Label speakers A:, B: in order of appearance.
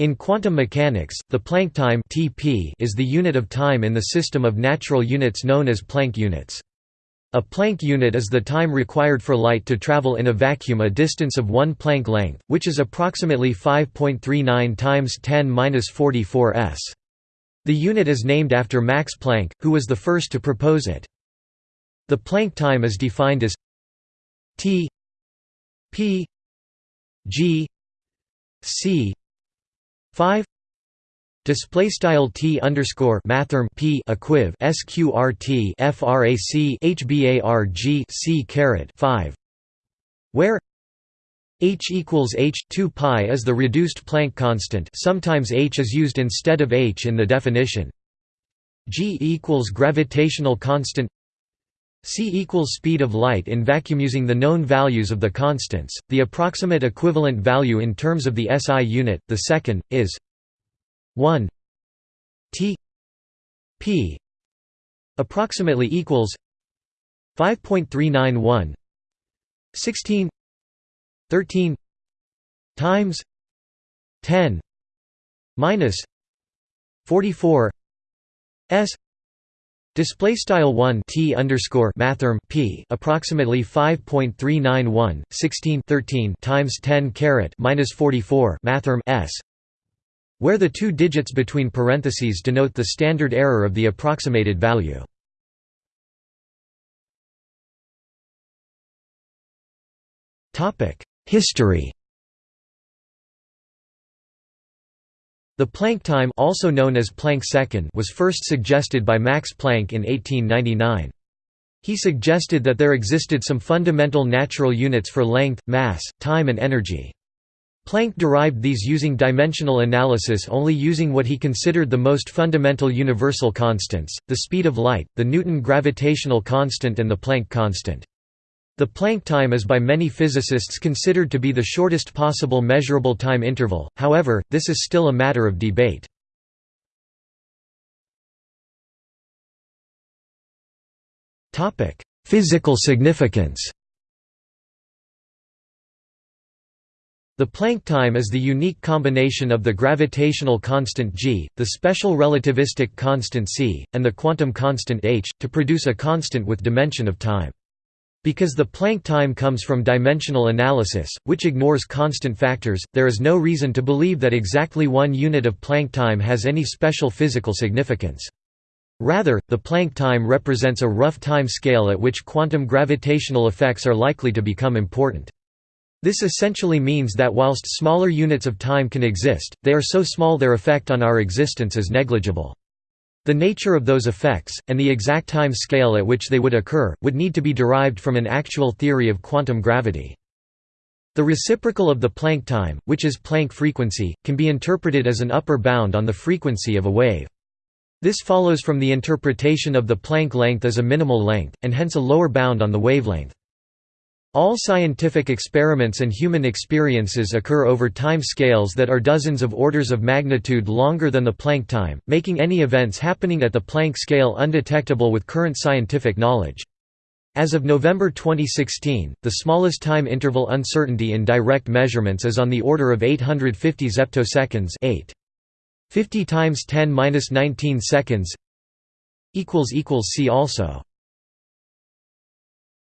A: In quantum mechanics, the Planck time (Tp) is the unit of time in the system of natural units known as Planck units. A Planck unit is the time required for light to travel in a vacuum a distance of 1 Planck length, which is approximately 5.39 times 10^-44 s. The unit is named after Max Planck, who was the first to propose it. The Planck time is defined as T P G C 5 display style t underscore mathrm p equiv sqrt frac hbarg c caret 5 where h equals h 2 pi is the reduced Planck constant. Sometimes h is used instead of h in the definition. G equals gravitational constant c equals speed of light in vacuum using the known values of the constants. The approximate equivalent value in terms of the SI unit the second is 1 T P approximately equals 5.391 16 13 times 10 minus 44 s Display style 1 t underscore mathrm p approximately 5.391 16 13 times 10 caret minus 44 mathrm s where the two digits between parentheses denote the standard error of the approximated value. Topic: History The Planck time also known as Planck second was first suggested by Max Planck in 1899. He suggested that there existed some fundamental natural units for length, mass, time and energy. Planck derived these using dimensional analysis only using what he considered the most fundamental universal constants, the speed of light, the Newton gravitational constant and the Planck constant. The Planck time is by many physicists considered to be the shortest possible measurable time interval, however, this is still a matter of debate. Physical significance The Planck time is the unique combination of the gravitational constant g, the special relativistic constant c, and the quantum constant h, to produce a constant with dimension of time. Because the Planck time comes from dimensional analysis, which ignores constant factors, there is no reason to believe that exactly one unit of Planck time has any special physical significance. Rather, the Planck time represents a rough time scale at which quantum gravitational effects are likely to become important. This essentially means that whilst smaller units of time can exist, they are so small their effect on our existence is negligible. The nature of those effects, and the exact time scale at which they would occur, would need to be derived from an actual theory of quantum gravity. The reciprocal of the Planck time, which is Planck frequency, can be interpreted as an upper bound on the frequency of a wave. This follows from the interpretation of the Planck length as a minimal length, and hence a lower bound on the wavelength. All scientific experiments and human experiences occur over time scales that are dozens of orders of magnitude longer than the Planck time, making any events happening at the Planck scale undetectable with current scientific knowledge. As of November 2016, the smallest time interval uncertainty in direct measurements is on the order of 850 zeptoseconds 8. 50 times 10 19 seconds. See also